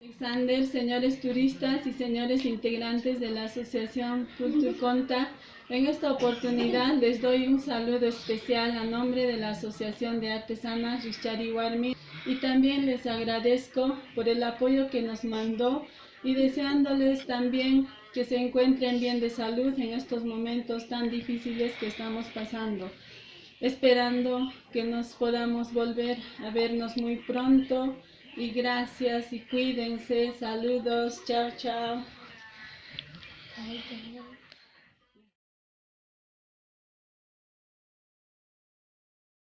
Alexander, señores turistas y señores integrantes de la Asociación Conta, en esta oportunidad les doy un saludo especial a nombre de la Asociación de Artesanas Richari y también les agradezco por el apoyo que nos mandó y deseándoles también que se encuentren bien de salud en estos momentos tan difíciles que estamos pasando. Esperando que nos podamos volver a vernos muy pronto y gracias y cuídense. Saludos. Chao, chao.